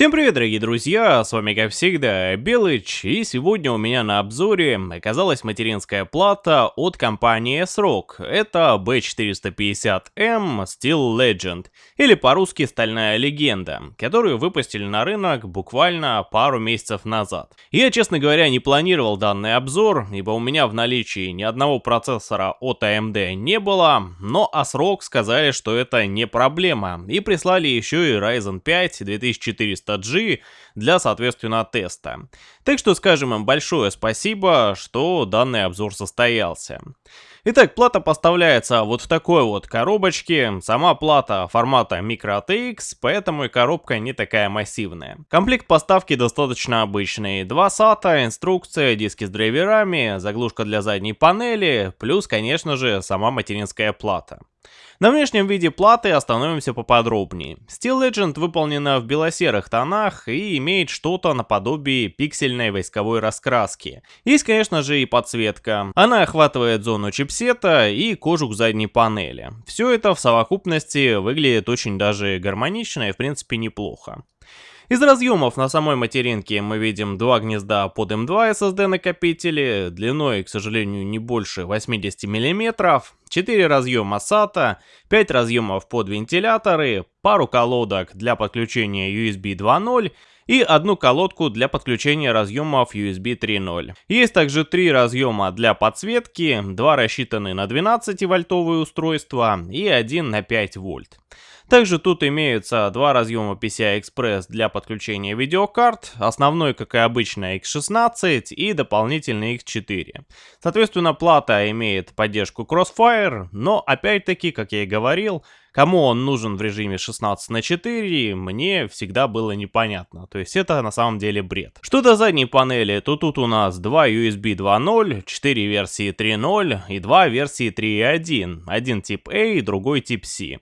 Всем привет, дорогие друзья, с вами как всегда Белыч, и сегодня у меня на обзоре оказалась материнская плата от компании S-Rock. Это B450M Steel Legend, или по-русски Стальная Легенда, которую выпустили на рынок буквально пару месяцев назад. Я, честно говоря, не планировал данный обзор, ибо у меня в наличии ни одного процессора от AMD не было, но S-Rock сказали, что это не проблема, и прислали еще и Ryzen 5 2400 400G для, соответственно, теста. Так что скажем им большое спасибо, что данный обзор состоялся. Итак, плата поставляется вот в такой вот коробочке. Сама плата формата microATX, поэтому и коробка не такая массивная. Комплект поставки достаточно обычный. Два SATA, инструкция, диски с драйверами, заглушка для задней панели, плюс, конечно же, сама материнская плата. На внешнем виде платы остановимся поподробнее. Steel Legend выполнена в белосерых тонах и имеет что-то наподобие пиксельной войсковой раскраски. Есть, конечно же, и подсветка. Она охватывает зону чипсета и кожух задней панели. Все это в совокупности выглядит очень даже гармонично и в принципе неплохо. Из разъемов на самой материнке мы видим два гнезда под M2 SSD накопители, длиной, к сожалению, не больше 80 мм, 4 разъема SATA, 5 разъемов под вентиляторы, пару колодок для подключения USB 2.0 и одну колодку для подключения разъемов USB 3.0. Есть также три разъема для подсветки, два рассчитаны на 12 вольтовые устройства и один на 5 вольт. Также тут имеются два разъема PCI-Express для подключения видеокарт, основной, как и обычно, X16 и дополнительный X4. Соответственно, плата имеет поддержку Crossfire, но опять-таки, как я и говорил, кому он нужен в режиме 16 на 4, мне всегда было непонятно. То есть это на самом деле бред. Что до задней панели, то тут у нас два USB 2.0, 4 версии 3.0 и два версии 3.1. Один тип A, другой тип C.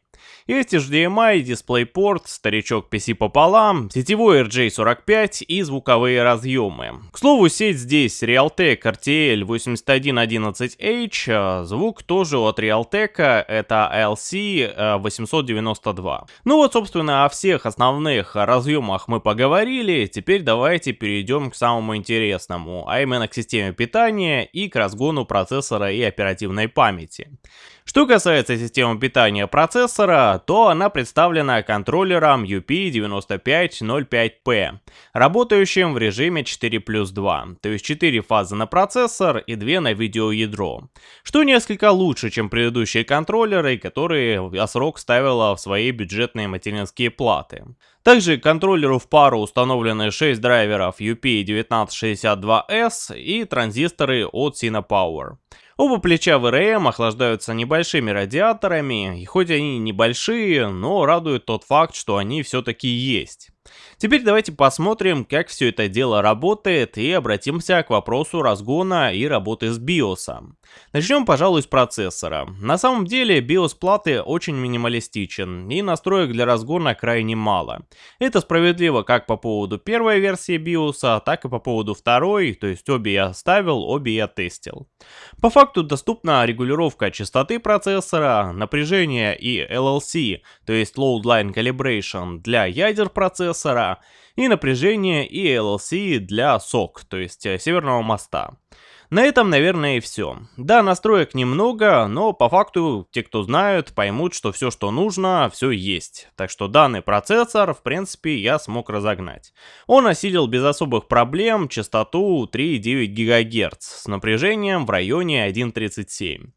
Есть HDMI, DisplayPort, старичок PC пополам, сетевой RJ45 и звуковые разъемы. К слову, сеть здесь Realtek RTL 8111H, а звук тоже от Realtek, это LC 892. Ну вот, собственно, о всех основных разъемах мы поговорили, теперь давайте перейдем к самому интересному, а именно к системе питания и к разгону процессора и оперативной памяти. Что касается системы питания процессора, то она представлена контроллером UP9505P, работающим в режиме 4 плюс 2, то есть 4 фазы на процессор и 2 на видеоядро, что несколько лучше, чем предыдущие контроллеры, которые ASRock ставила в свои бюджетные материнские платы. Также контроллеру в пару установлены 6 драйверов UP1962S и транзисторы от Cinepower. Оба плеча ВРМ охлаждаются небольшими радиаторами, и хоть они небольшие, но радует тот факт, что они все-таки есть. Теперь давайте посмотрим, как все это дело работает и обратимся к вопросу разгона и работы с BIOS. Начнем, пожалуй, с процессора. На самом деле BIOS платы очень минималистичен и настроек для разгона крайне мало. Это справедливо как по поводу первой версии BIOS, так и по поводу второй, то есть обе я ставил, обе я тестил. По факту доступна регулировка частоты процессора, напряжения и LLC, то есть Load Line Calibration для ядер процессора, и напряжение и LLC для SOC, то есть э, Северного моста. На этом, наверное, и все. Да, настроек немного, но по факту те, кто знают, поймут, что все, что нужно, все есть. Так что данный процессор, в принципе, я смог разогнать. Он осилил без особых проблем частоту 3,9 ГГц с напряжением в районе 1,37.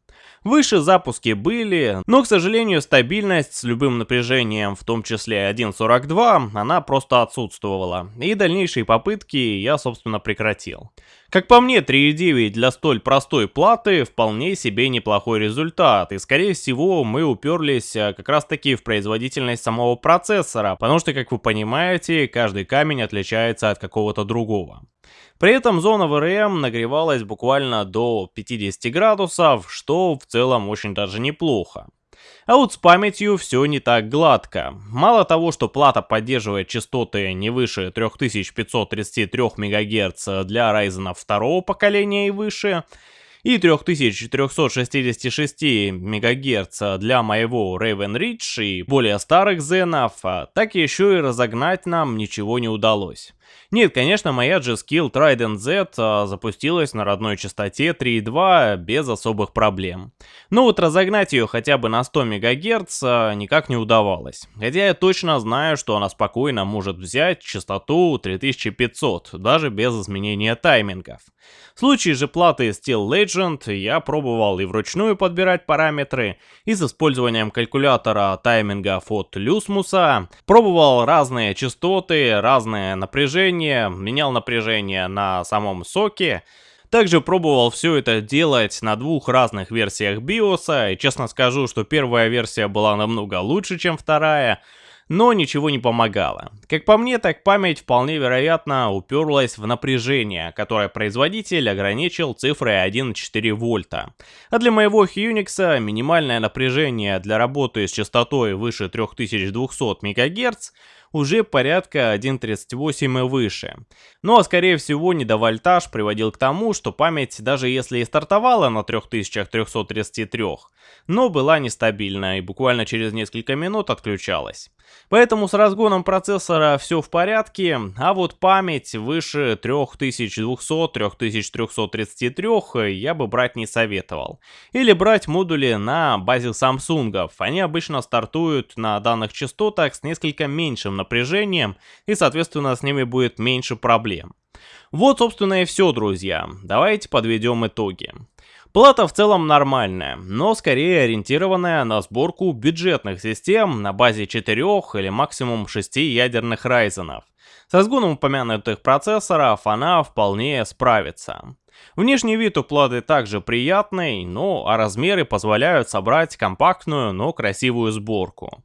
Выше запуски были, но, к сожалению, стабильность с любым напряжением, в том числе 1.42, она просто отсутствовала, и дальнейшие попытки я, собственно, прекратил. Как по мне, 3.9 для столь простой платы вполне себе неплохой результат, и скорее всего мы уперлись э, как раз таки в производительность самого процессора, потому что, как вы понимаете, каждый камень отличается от какого-то другого. При этом зона ВРМ нагревалась буквально до 50 градусов, что в целом очень даже неплохо. А вот с памятью все не так гладко. Мало того, что плата поддерживает частоты не выше 3533 МГц для Ryzen 2 поколения и выше, и 3466 МГц для моего Raven Ridge и более старых зенов, так еще и разогнать нам ничего не удалось. Нет, конечно, моя G-Skill Trident Z а, запустилась на родной частоте 3.2 без особых проблем. Но вот разогнать ее хотя бы на 100 МГц а, никак не удавалось. Хотя я точно знаю, что она спокойно может взять частоту 3500, даже без изменения таймингов. В случае же платы Steel Legend я пробовал и вручную подбирать параметры, и с использованием калькулятора таймингов от Люсмуса, пробовал разные частоты, разное напряжение, менял напряжение на самом соке, также пробовал все это делать на двух разных версиях BIOS, и честно скажу, что первая версия была намного лучше, чем вторая, но ничего не помогало. Как по мне, так память вполне вероятно уперлась в напряжение, которое производитель ограничил цифрой 1,4 вольта. А для моего Unix минимальное напряжение для работы с частотой выше 3200 МГц уже порядка 1.38 и выше. Ну а скорее всего недовольтаж приводил к тому, что память даже если и стартовала на 3333, но была нестабильна и буквально через несколько минут отключалась. Поэтому с разгоном процессора все в порядке, а вот память выше 3200-3333 я бы брать не советовал. Или брать модули на базе Samsung. Они обычно стартуют на данных частотах с несколько меньшим напряжением и соответственно с ними будет меньше проблем. Вот собственно и все, друзья. Давайте подведем итоги. Плата в целом нормальная, но скорее ориентированная на сборку бюджетных систем на базе 4 или максимум 6 ядерных райзенов. С разгоном упомянутых процессоров она вполне справится. Внешний вид у платы также приятный, но а размеры позволяют собрать компактную, но красивую сборку.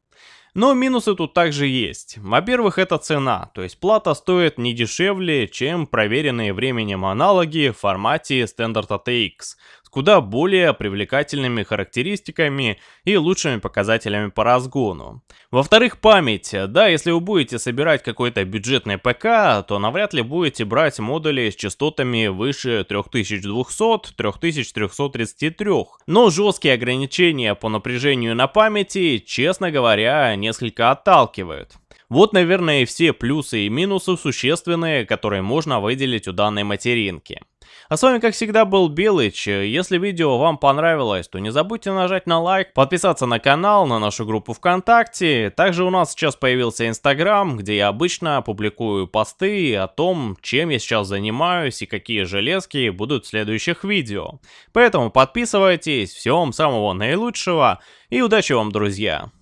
Но минусы тут также есть. Во-первых, это цена, то есть плата стоит не дешевле, чем проверенные временем аналоги в формате Standard ATX, с куда более привлекательными характеристиками и лучшими показателями по разгону. Во-вторых, память. Да, если вы будете собирать какой-то бюджетный ПК, то навряд ли будете брать модули с частотами выше 3200-3333. Но жесткие ограничения по напряжению на памяти, честно говоря, несколько отталкивают. Вот, наверное, и все плюсы и минусы существенные, которые можно выделить у данной материнки. А с вами, как всегда, был Белыч. Если видео вам понравилось, то не забудьте нажать на лайк, подписаться на канал, на нашу группу ВКонтакте. Также у нас сейчас появился Инстаграм, где я обычно публикую посты о том, чем я сейчас занимаюсь и какие железки будут в следующих видео. Поэтому подписывайтесь, всего вам самого наилучшего и удачи вам, друзья!